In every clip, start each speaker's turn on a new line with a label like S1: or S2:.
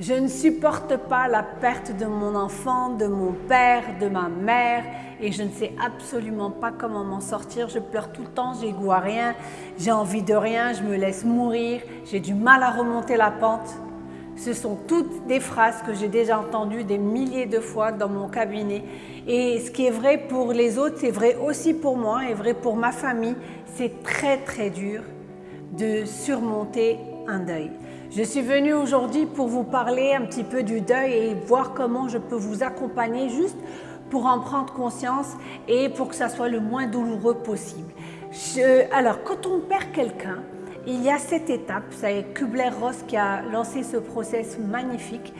S1: Je ne supporte pas la perte de mon enfant, de mon père, de ma mère et je ne sais absolument pas comment m'en sortir. Je pleure tout le temps, j'ai goût à rien, j'ai envie de rien, je me laisse mourir, j'ai du mal à remonter la pente. Ce sont toutes des phrases que j'ai déjà entendues des milliers de fois dans mon cabinet. Et ce qui est vrai pour les autres, c'est vrai aussi pour moi et vrai pour ma famille. C'est très très dur de surmonter deuil. Je suis venue aujourd'hui pour vous parler un petit peu du deuil et voir comment je peux vous accompagner juste pour en prendre conscience et pour que ça soit le moins douloureux possible. alors, quand on perd quelqu'un, il y a cette étape, c'est Kubler-Ross qui a lancé ce process magnifique,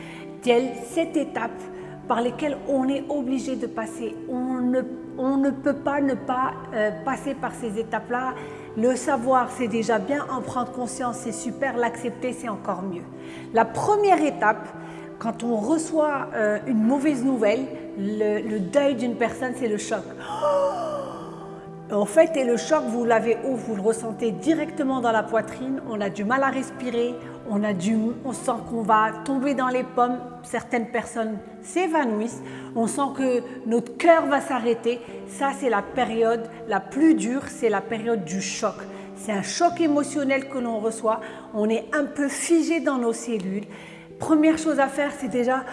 S1: cette étape par lesquelles on est obligé de passer. On ne, on ne peut pas ne pas euh, passer par ces étapes-là le savoir, c'est déjà bien, en prendre conscience, c'est super, l'accepter, c'est encore mieux. La première étape, quand on reçoit euh, une mauvaise nouvelle, le, deuil d'une personne, c'est le choc. En fait, et le choc, vous l'avez où Vous le ressentez directement dans la poitrine, on a du mal à respirer, on, a du, on sent qu'on va tomber dans les pommes, certaines personnes s'évanouissent, on sent que notre cœur va s'arrêter. Ça, c'est la période la plus dure, c'est la période du choc. C'est un choc émotionnel que l'on reçoit, on est un peu figé dans nos cellules. Première chose à faire, c'est déjà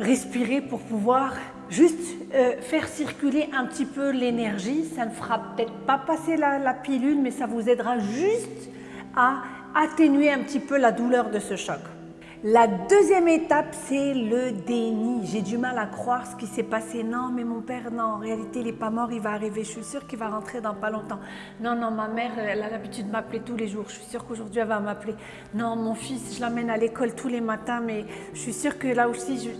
S1: respirer pour pouvoir juste euh, faire circuler un petit peu l'énergie. Ça ne fera peut-être pas passer la, pilule, mais ça vous aidera juste à atténuer un petit peu la douleur de ce choc. La deuxième étape, c'est le déni. J'ai du mal à croire ce qui s'est passé. Non, mais mon père, non, en réalité, il n'est pas mort, il va arriver. Je suis sûre qu'il va rentrer dans pas longtemps. Non, non, ma mère, elle a l'habitude de m'appeler tous les jours. Je suis sûre qu'aujourd'hui, elle va m'appeler. Non, mon fils, je l'amène à l'école tous les matins, mais je suis sûre que là aussi, je,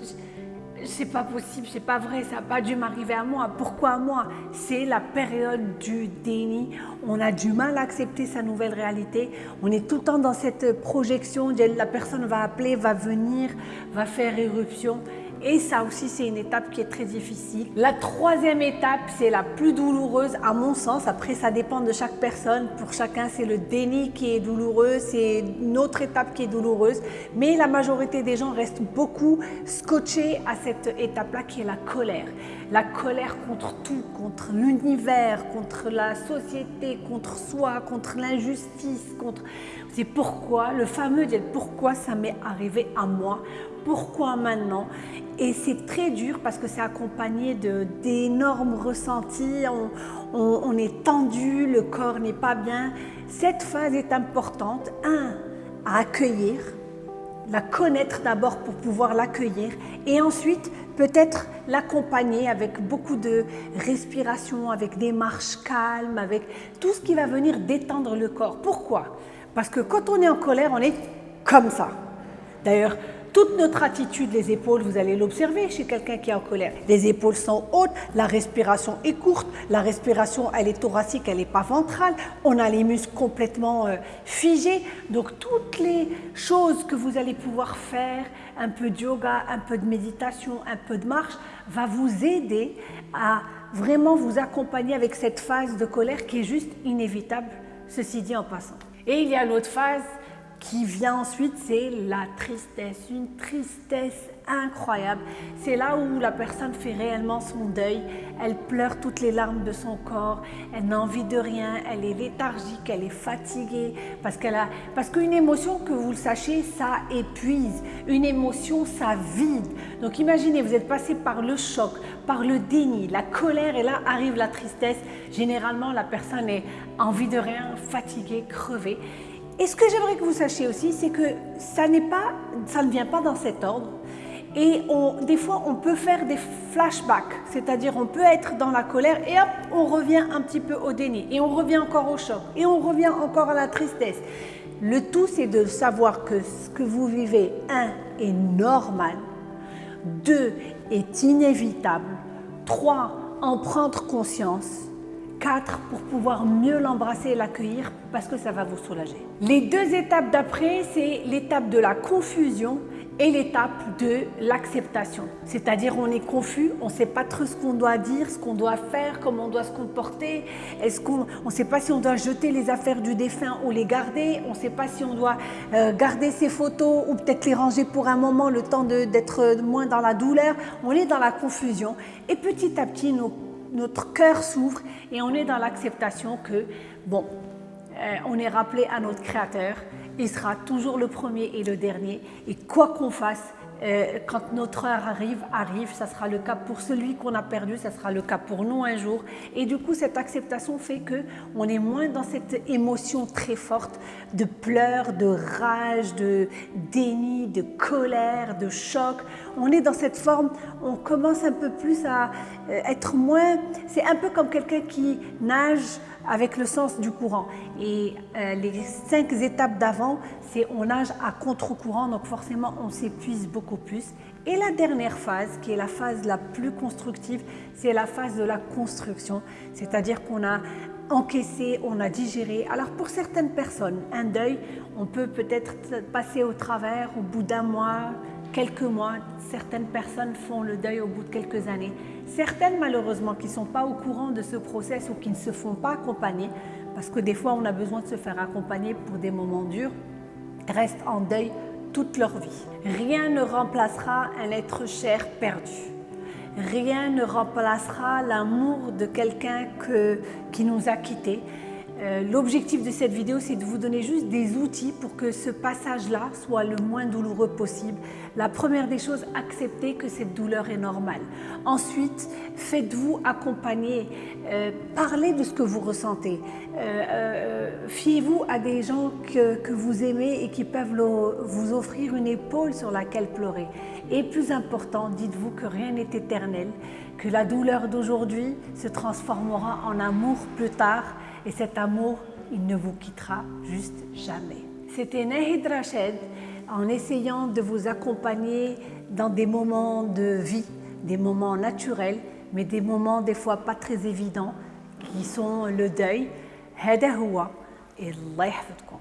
S1: c'est pas possible, c'est pas vrai, ça n'a pas dû m'arriver à moi. Pourquoi à moi? C'est la période du déni. On a du mal à accepter sa nouvelle réalité. On est tout le temps dans cette projection. La personne va appeler, va venir, va faire éruption. Et ça aussi, c'est une étape qui est très difficile. La troisième étape, c'est la plus douloureuse à mon sens. Après, ça dépend de chaque personne. Pour chacun, c'est le déni qui est douloureux. C'est une autre étape qui est douloureuse. Mais la majorité des gens restent beaucoup scotchés à cette étape-là qui est la colère. La colère contre tout, contre l'univers, contre la société, contre soi, contre l'injustice, contre... C'est pourquoi, le fameux « pourquoi ça m'est arrivé à moi ?» Pourquoi maintenant? Et c'est très dur parce que c'est accompagné d'énormes ressentis, on, est tendu, le corps n'est pas bien. Cette phase est importante, un, à accueillir, la connaître d'abord pour pouvoir l'accueillir et ensuite peut-être l'accompagner avec beaucoup de respiration, avec des marches calmes, avec tout ce qui va venir détendre le corps. Pourquoi? Parce que quand on est en colère, on est comme ça. D'ailleurs, toute notre attitude, les épaules, vous allez l'observer chez quelqu'un qui est en colère. Les épaules sont hautes, la respiration est courte, la respiration, elle est thoracique, elle n'est pas ventrale, on a les muscles complètement euh, figés. Donc toutes les choses que vous allez pouvoir faire, un peu de yoga, un peu de méditation, un peu de marche, va vous aider à vraiment vous accompagner avec cette phase de colère qui est juste inévitable, ceci dit en passant. Et il y a l'autre phase qui vient ensuite, c'est la tristesse, une tristesse incroyable. C'est là où la personne fait réellement son deuil. Elle pleure toutes les larmes de son corps, elle n'a envie de rien, elle est léthargique, elle est fatiguée parce qu'elle a parce qu'une émotion que vous le sachiez, ça épuise. Une émotion, ça vide. Donc imaginez, vous êtes passé par le choc, par le déni, la colère et là arrive la tristesse. Généralement, la personne est envie de rien, fatiguée, crevée. Et ce que j'aimerais que vous sachiez aussi, c'est que ça, pas, ça ne vient pas dans cet ordre. Et des fois, on peut faire des flashbacks, c'est-à-dire on peut être dans la colère et hop, on revient un petit peu au déni, et on revient encore au choc, et on revient encore à la tristesse. Le tout, c'est de savoir que ce que vous vivez, un, est normal, deux, est inévitable, trois, en prendre conscience, 4 pour pouvoir mieux l'embrasser et l'accueillir parce que ça va vous soulager. Les deux étapes d'après, c'est l'étape de la confusion et l'étape de l'acceptation. C'est-à-dire on est confus, on ne sait pas trop ce qu'on doit dire, ce qu'on doit faire, comment on doit se comporter. Est-ce qu'on ne sait pas si on doit jeter les affaires du défunt ou les garder. On ne sait pas si on doit euh, garder ses photos ou peut-être les ranger pour un moment, le temps d'être moins dans la douleur. On est dans la confusion et petit à petit notre cœur s'ouvre et on est dans l'acceptation que, bon, euh, on est rappelé à notre Créateur il sera toujours le premier et le dernier. Et quoi qu'on fasse, euh, quand notre heure arrive, arrive, ça sera le cas pour celui qu'on a perdu, ça sera le cas pour nous un jour. Et du coup, cette acceptation fait que on est moins dans cette émotion très forte de pleurs, de rage, de déni, de colère, de choc. On est dans cette forme, on commence un peu plus à euh, être moins... C'est un peu comme quelqu'un qui nage avec le sens du courant. Et euh, les cinq étapes d'avant, c'est on nage à contre-courant, donc forcément on s'épuise beaucoup Et la dernière phase, qui est la phase la plus constructive, c'est la phase de la construction, c'est-à-dire qu'on a encaissé, on a digéré. Alors pour certaines personnes, un deuil, on peut peut-être passer au travers au bout d'un mois, quelques mois. Certaines personnes font le deuil au bout de quelques années. Certaines, malheureusement, qui ne sont pas au courant de ce process ou qui ne se font pas accompagner, parce que des fois, on a besoin de se faire accompagner pour des moments durs, restent en deuil toute leur vie. Rien ne remplacera un être cher perdu. Rien ne remplacera l'amour de quelqu'un qui nous a quittés. Euh, l'objectif de cette vidéo, c'est de vous donner juste des outils pour que ce passage-là soit le moins douloureux possible. La première des choses, acceptez que cette douleur est normale. Ensuite, faites-vous accompagner, euh, parlez de ce que vous ressentez. Euh, fiez-vous à des gens que, vous aimez et qui peuvent vous offrir une épaule sur laquelle pleurer. Et plus important, dites-vous que rien n'est éternel, que la douleur d'aujourd'hui se transformera en amour plus tard et cet amour, il ne vous quittera juste jamais. C'était Nahid Rached en essayant de vous accompagner dans des moments de vie, des moments naturels, mais des moments des fois pas très évidents, qui sont le deuil. هذا هو الله يحفظكم